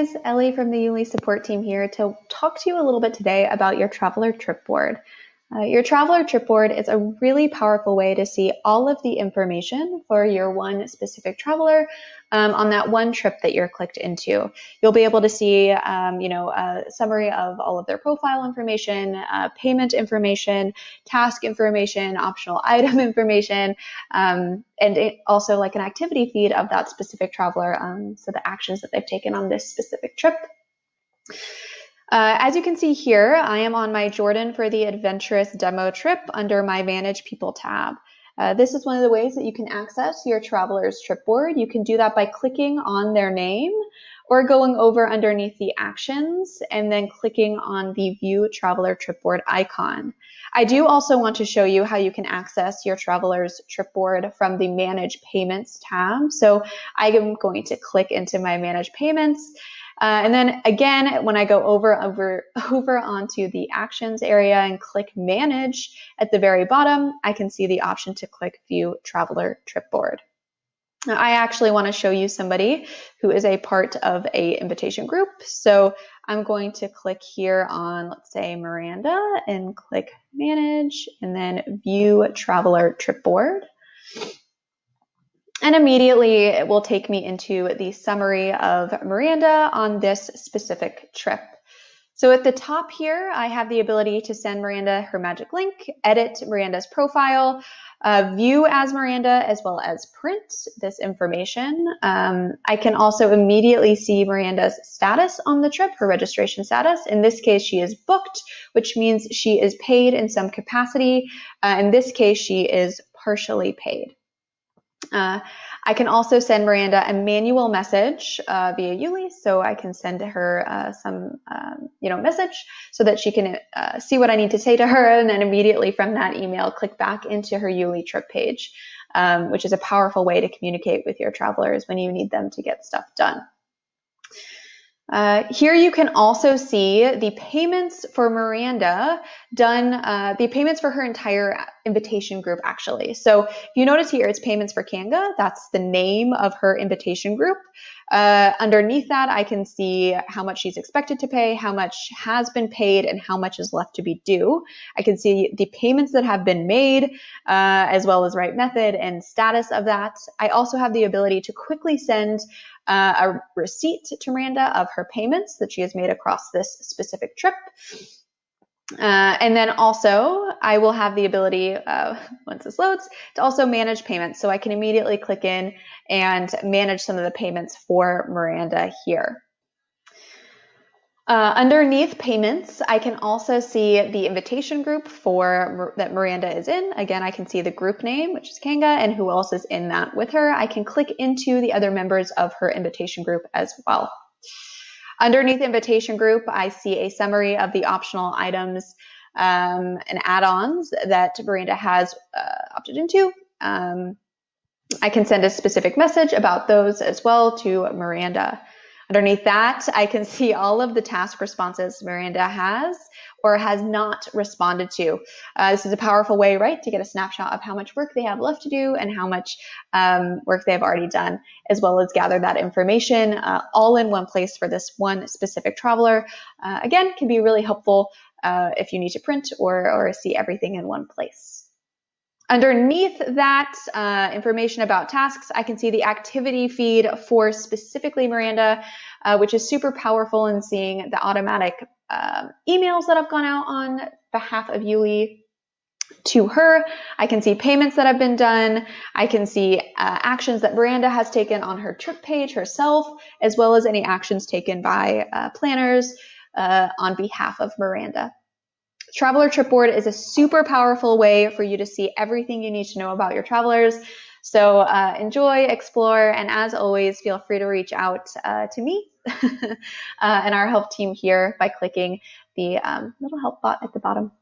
guys, Ellie from the YouLi support team here to talk to you a little bit today about your traveler trip board. Uh, your traveler trip board is a really powerful way to see all of the information for your one specific traveler um, on that one trip that you're clicked into. You'll be able to see, um, you know, a summary of all of their profile information, uh, payment information, task information, optional item information, um, and also like an activity feed of that specific traveler. Um, so the actions that they've taken on this specific trip. Uh, as you can see here, I am on my Jordan for the Adventurous demo trip under my Manage People tab. Uh, this is one of the ways that you can access your traveler's trip board. You can do that by clicking on their name or going over underneath the actions and then clicking on the View Traveler Trip Board icon. I do also want to show you how you can access your traveler's trip board from the Manage Payments tab. So I am going to click into my Manage Payments uh, and then again, when I go over, over, over onto the actions area and click manage at the very bottom, I can see the option to click view traveler trip board. I actually want to show you somebody who is a part of a invitation group. So I'm going to click here on, let's say Miranda and click manage and then view traveler trip board. And immediately it will take me into the summary of Miranda on this specific trip. So at the top here, I have the ability to send Miranda her magic link, edit Miranda's profile, uh, view as Miranda, as well as print this information. Um, I can also immediately see Miranda's status on the trip, her registration status. In this case, she is booked, which means she is paid in some capacity. Uh, in this case, she is partially paid. Uh, I can also send Miranda a manual message uh, via YouLi, so I can send to her uh, some, um, you know, message so that she can uh, see what I need to say to her, and then immediately from that email, click back into her YouLi trip page, um, which is a powerful way to communicate with your travelers when you need them to get stuff done. Uh, here you can also see the payments for Miranda done, uh, the payments for her entire invitation group actually. So if you notice here, it's payments for Kanga. That's the name of her invitation group. Uh, underneath that, I can see how much she's expected to pay, how much has been paid, and how much is left to be due. I can see the payments that have been made, uh, as well as right method and status of that. I also have the ability to quickly send uh, a receipt to Miranda of her payments that she has made across this specific trip. Uh, and then also, I will have the ability, uh, once this loads, to also manage payments. So I can immediately click in and manage some of the payments for Miranda here. Uh, underneath payments, I can also see the invitation group for that Miranda is in. Again, I can see the group name, which is Kanga, and who else is in that with her. I can click into the other members of her invitation group as well. Underneath invitation group, I see a summary of the optional items um, and add-ons that Miranda has uh, opted into. Um, I can send a specific message about those as well to Miranda. Underneath that, I can see all of the task responses Miranda has or has not responded to. Uh, this is a powerful way, right, to get a snapshot of how much work they have left to do and how much um, work they have already done, as well as gather that information uh, all in one place for this one specific traveler. Uh, again, can be really helpful uh, if you need to print or, or see everything in one place. Underneath that uh, information about tasks, I can see the activity feed for specifically Miranda, uh, which is super powerful in seeing the automatic uh, emails that have gone out on behalf of YouLi to her. I can see payments that have been done. I can see uh, actions that Miranda has taken on her trip page herself, as well as any actions taken by uh, planners uh, on behalf of Miranda. Traveler Trip Board is a super powerful way for you to see everything you need to know about your travelers. So uh, enjoy, explore, and as always, feel free to reach out uh, to me uh, and our help team here by clicking the um, little help bot at the bottom.